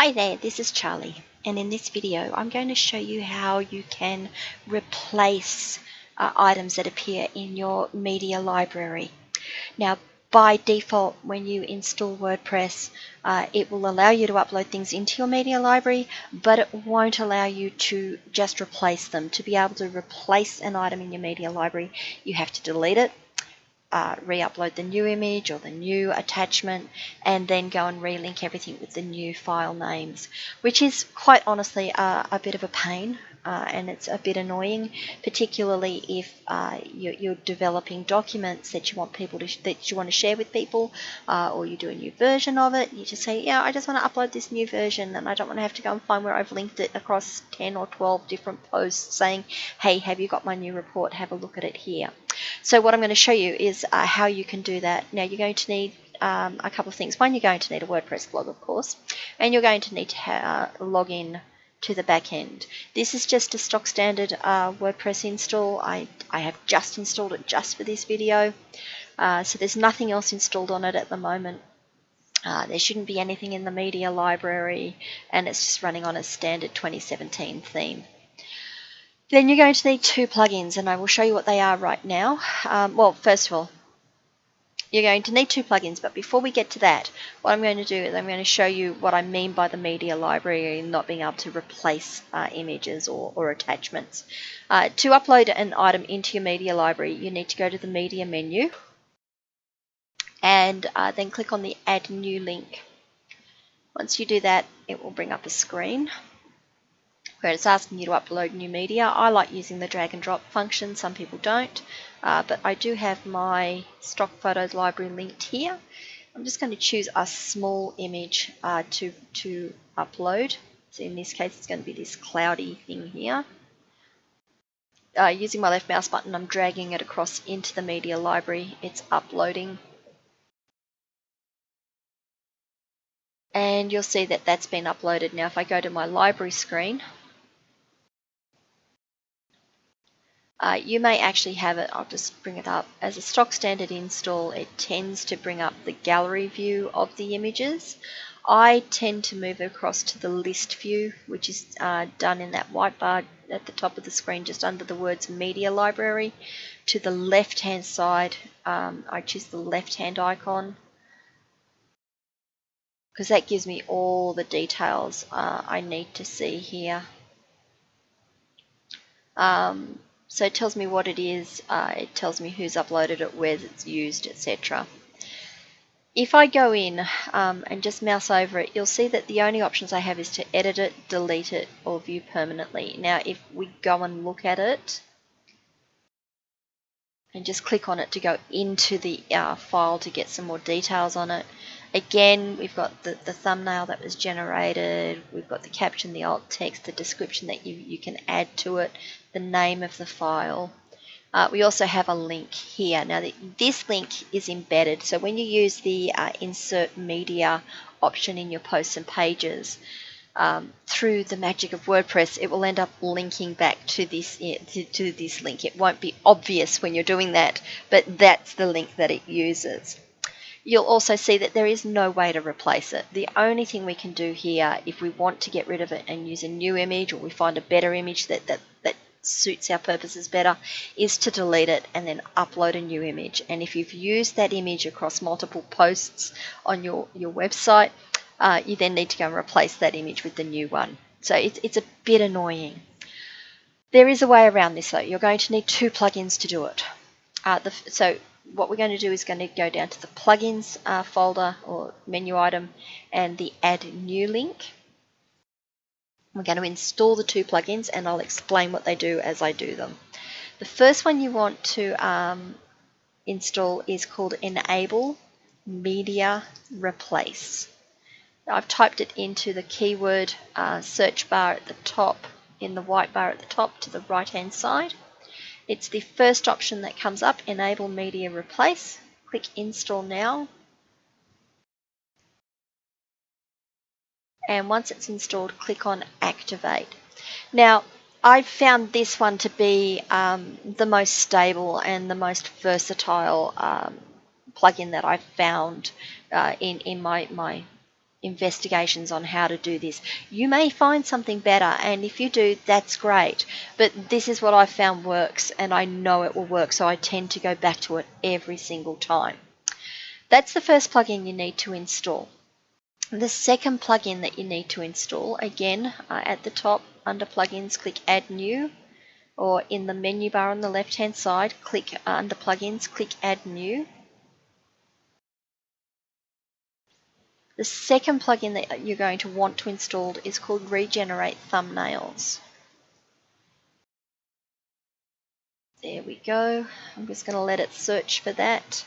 Hi there, this is Charlie and in this video I'm going to show you how you can replace uh, items that appear in your media library. Now by default when you install WordPress uh, it will allow you to upload things into your media library but it won't allow you to just replace them. To be able to replace an item in your media library you have to delete it uh, re-upload the new image or the new attachment and then go and relink everything with the new file names which is quite honestly uh, a bit of a pain uh, and it's a bit annoying particularly if uh, you're, you're, developing documents that you want people to that you want to share with people uh, or you do a new version of it you just say yeah I just want to upload this new version and I don't want to have to go and find where I've linked it across 10 or 12 different posts saying hey have you got my new report? Have a look at it here so what I'm going to show you is uh, how you can do that. Now you're going to need um, a couple of things. One, you're going to need a WordPress blog, of course, and you're going to need to uh, log in to the back end. This is just a stock standard uh, WordPress install. I, I have just installed it just for this video. Uh, so there's nothing else installed on it at the moment. Uh, there shouldn't be anything in the media library and it's just running on a standard 2017 theme. Then you're going to need two plugins and I will show you what they are right now. Um, well, first of all, you're going to need two plugins, but before we get to that, what I'm going to do is I'm going to show you what I mean by the media library and not being able to replace uh, images or, or attachments. Uh, to upload an item into your media library, you need to go to the media menu and uh, then click on the add new link. Once you do that, it will bring up a screen where it's asking you to upload new media. I like using the drag and drop function, some people don't, uh, but I do have my stock photos library linked here. I'm just going to choose a small image uh, to, to upload. So in this case, it's going to be this cloudy thing here. Uh, using my left mouse button, I'm dragging it across into the media library. It's uploading. And you'll see that that's been uploaded. Now, if I go to my library screen, Uh, you may actually have it, I'll just bring it up, as a stock standard install it tends to bring up the gallery view of the images. I tend to move across to the list view which is uh, done in that white bar at the top of the screen just under the words media library. To the left hand side um, I choose the left hand icon because that gives me all the details uh, I need to see here. Um, so it tells me what it is, uh, it tells me who's uploaded it, where it's used, etc. If I go in um, and just mouse over it, you'll see that the only options I have is to edit it, delete it, or view permanently. Now if we go and look at it, and just click on it to go into the uh, file to get some more details on it. Again, we've got the, the thumbnail that was generated, we've got the caption, the alt text, the description that you, you can add to it, the name of the file. Uh, we also have a link here. Now the, this link is embedded, so when you use the uh, insert media option in your posts and pages, um, through the magic of WordPress, it will end up linking back to this to, to this link. It won't be obvious when you're doing that, but that's the link that it uses. You'll also see that there is no way to replace it. The only thing we can do here, if we want to get rid of it and use a new image, or we find a better image that, that, that suits our purposes better, is to delete it and then upload a new image. And if you've used that image across multiple posts on your, your website, uh, you then need to go and replace that image with the new one. So it's, it's a bit annoying. There is a way around this though. You're going to need two plugins to do it. Uh, the, so what we're going to do is going to go down to the plugins uh, folder or menu item and the add new link. We're going to install the two plugins and I'll explain what they do as I do them. The first one you want to um, install is called Enable Media Replace. I've typed it into the keyword uh, search bar at the top, in the white bar at the top to the right hand side. It's the first option that comes up, Enable Media Replace. Click Install Now. And once it's installed, click on Activate. Now, I found this one to be um, the most stable and the most versatile um, plugin that I've found uh, in, in my, my investigations on how to do this. You may find something better, and if you do, that's great. But this is what I found works, and I know it will work, so I tend to go back to it every single time. That's the first plugin you need to install. The second plugin that you need to install, again, uh, at the top under plugins, click add new, or in the menu bar on the left hand side, click uh, under plugins, click add new. The second plugin that you're going to want to install is called Regenerate Thumbnails. There we go. I'm just going to let it search for that.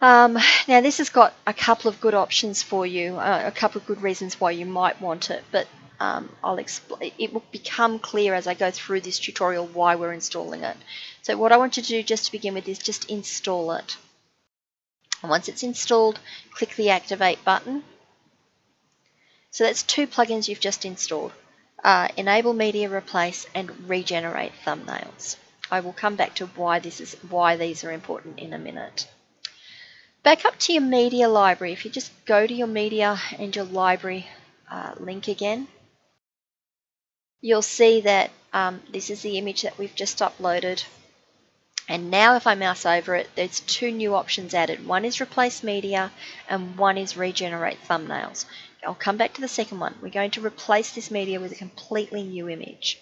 Um, now this has got a couple of good options for you, uh, a couple of good reasons why you might want it, but um, I'll explain. It will become clear as I go through this tutorial why we're installing it. So what I want you to do just to begin with is just install it. And once it's installed, click the Activate button. So that's two plugins you've just installed. Uh, Enable Media Replace and Regenerate Thumbnails. I will come back to why this is why these are important in a minute. Back up to your media library. If you just go to your media and your library uh, link again, you'll see that um, this is the image that we've just uploaded and now if I mouse over it, there's two new options added. One is replace media and one is regenerate thumbnails. I'll come back to the second one. We're going to replace this media with a completely new image.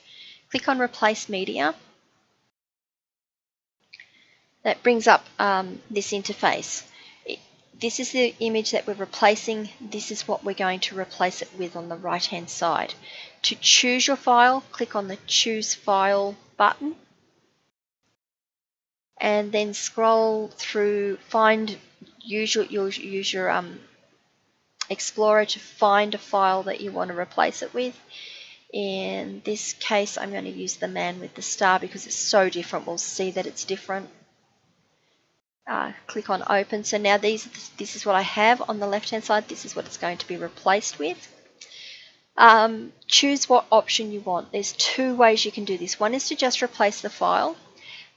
Click on replace media. That brings up um, this interface. It, this is the image that we're replacing. This is what we're going to replace it with on the right hand side. To choose your file, click on the choose file button and then scroll through, find, use your, use your um, Explorer to find a file that you want to replace it with. In this case, I'm going to use the man with the star because it's so different. We'll see that it's different. Uh, click on open. So now these, this is what I have on the left hand side. This is what it's going to be replaced with. Um, choose what option you want. There's two ways you can do this. One is to just replace the file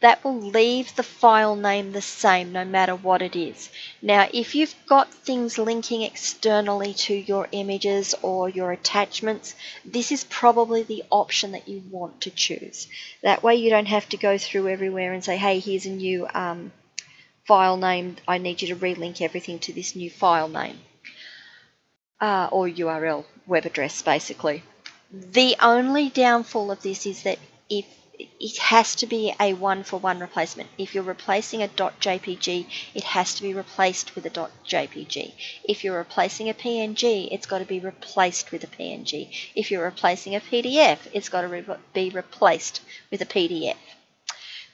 that will leave the file name the same no matter what it is. Now, if you've got things linking externally to your images or your attachments, this is probably the option that you want to choose. That way you don't have to go through everywhere and say, hey, here's a new um, file name. I need you to relink everything to this new file name. Uh, or URL, web address, basically. The only downfall of this is that if it has to be a one-for-one replacement. If you're replacing a .jpg, it has to be replaced with a .jpg. If you're replacing a PNG, it's got to be replaced with a PNG. If you're replacing a PDF, it's got to re be replaced with a PDF.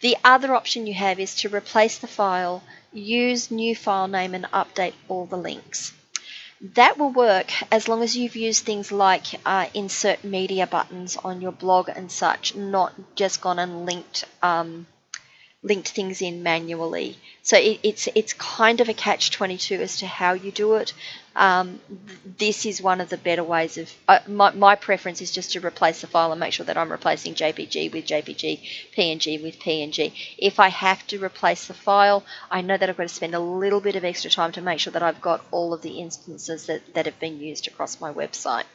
The other option you have is to replace the file, use new file name and update all the links. That will work as long as you've used things like uh, insert media buttons on your blog and such, not just gone and linked um, linked things in manually. So it, it's it's kind of a catch 22 as to how you do it. Um, this is one of the better ways of uh, my, my preference is just to replace the file and make sure that I'm replacing JPG with JPG, PNG with PNG. If I have to replace the file, I know that I've got to spend a little bit of extra time to make sure that I've got all of the instances that, that have been used across my website.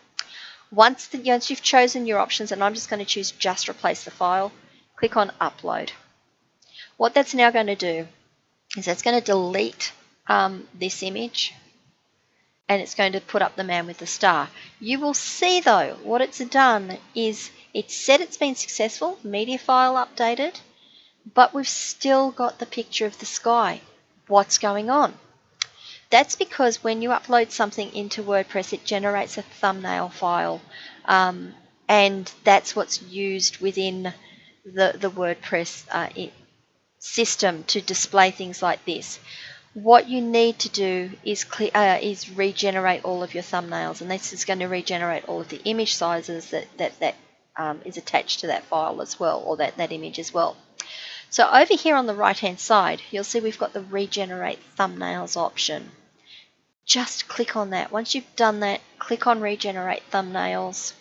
Once, the, once you've chosen your options, and I'm just going to choose just replace the file, click on upload. What that's now going to do is that's going to delete um, this image and it's going to put up the man with the star. You will see though, what it's done is it said it's been successful, media file updated, but we've still got the picture of the sky. What's going on? That's because when you upload something into WordPress, it generates a thumbnail file, um, and that's what's used within the, the WordPress uh, system to display things like this. What you need to do is, clear, uh, is regenerate all of your thumbnails, and this is going to regenerate all of the image sizes that, that, that um, is attached to that file as well, or that, that image as well. So over here on the right hand side, you'll see we've got the regenerate thumbnails option. Just click on that. Once you've done that, click on regenerate thumbnails.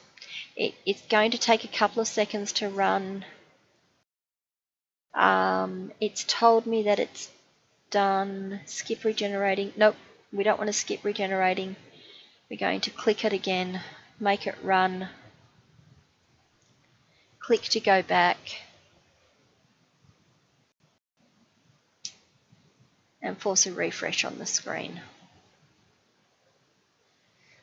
It, it's going to take a couple of seconds to run. Um, it's told me that it's done. Skip regenerating. Nope, We don't want to skip regenerating. We're going to click it again, make it run, click to go back, and force a refresh on the screen.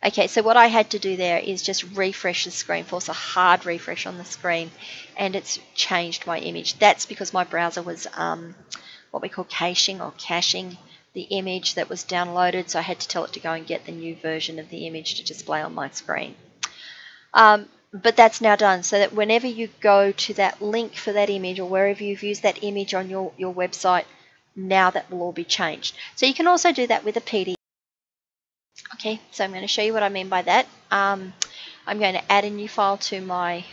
Okay, so what I had to do there is just refresh the screen, force a hard refresh on the screen, and it's changed my image. That's because my browser was um, what we call caching or caching the image that was downloaded, so I had to tell it to go and get the new version of the image to display on my screen. Um, but that's now done, so that whenever you go to that link for that image or wherever you've used that image on your, your website, now that will all be changed. So you can also do that with a PDF. Okay, so I'm going to show you what I mean by that. Um, I'm going to add a new file to my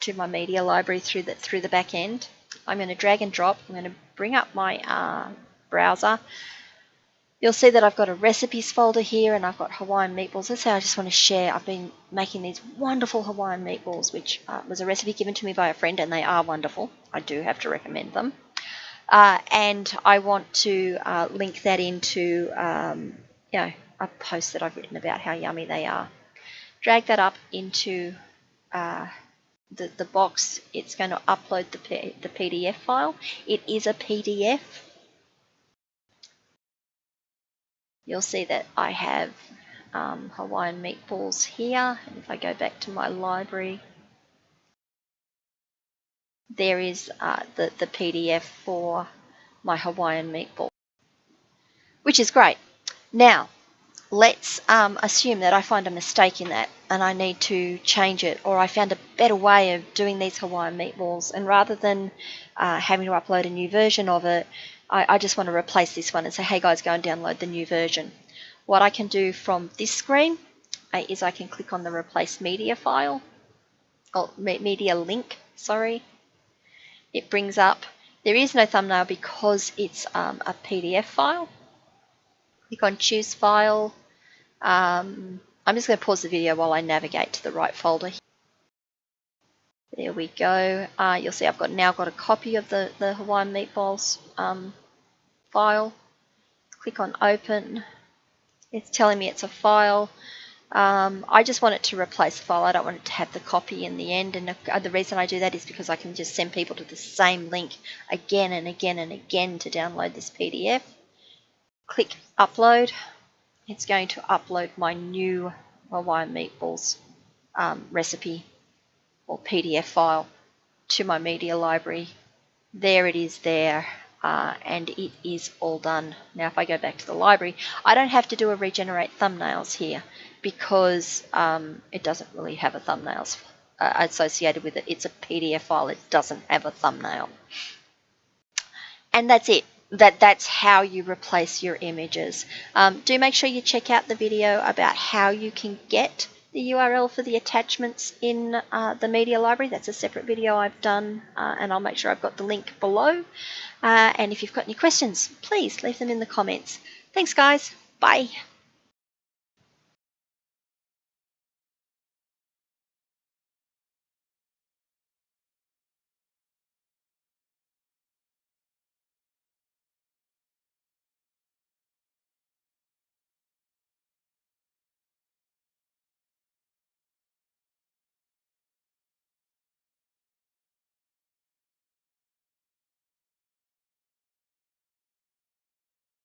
to my media library through the through the back end. I'm going to drag and drop. I'm going to bring up my uh, browser. You'll see that I've got a recipes folder here and I've got Hawaiian meatballs. That's how I just want to share. I've been making these wonderful Hawaiian meatballs, which uh, was a recipe given to me by a friend and they are wonderful. I do have to recommend them. Uh, and I want to uh, link that into um, you know, a post that I've written about how yummy they are. Drag that up into uh, the, the box. It's going to upload the, P the PDF file. It is a PDF. You'll see that I have um, Hawaiian meatballs here. And if I go back to my library, there is uh, the, the PDF for my Hawaiian meatball, which is great. Now, let's um, assume that I find a mistake in that and I need to change it, or I found a better way of doing these Hawaiian meatballs, and rather than uh, having to upload a new version of it, I, I just want to replace this one and say, hey guys, go and download the new version. What I can do from this screen uh, is I can click on the replace media file, or media link, sorry, it brings up, there is no thumbnail because it's um, a PDF file. Click on choose file. Um, I'm just going to pause the video while I navigate to the right folder. There we go. Uh, you'll see I've got now got a copy of the, the Hawaiian Meatballs um, file. Click on open. It's telling me it's a file. Um, I just want it to replace the file. I don't want it to have the copy in the end. And the reason I do that is because I can just send people to the same link again and again and again to download this PDF. Click upload. It's going to upload my new Hawaiian meatballs um, recipe or PDF file to my media library. There it is there uh, and it is all done. Now if I go back to the library, I don't have to do a regenerate thumbnails here because um, it doesn't really have a thumbnails uh, associated with it. It's a PDF file, it doesn't have a thumbnail. And that's it. That That's how you replace your images. Um, do make sure you check out the video about how you can get the URL for the attachments in uh, the media library. That's a separate video I've done uh, and I'll make sure I've got the link below. Uh, and if you've got any questions, please leave them in the comments. Thanks guys. Bye.